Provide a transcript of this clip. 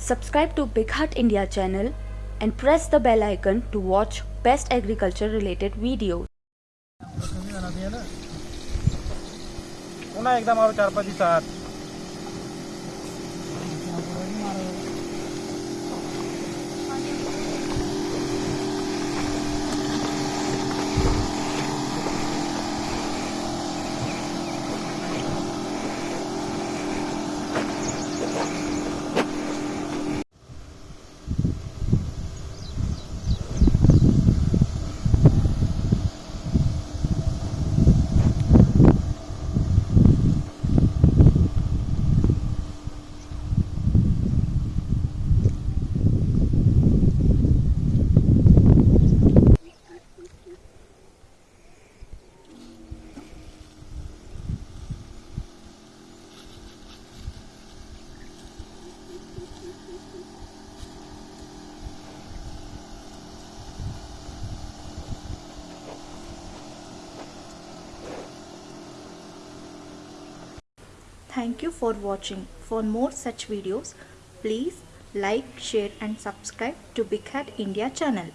Subscribe to Big Heart India channel and press the bell icon to watch best agriculture related videos. पुन्हा एकदा मारू चार पाच दिवसात Thank you for watching. For more such videos, please like, share and subscribe to Big Hat India channel.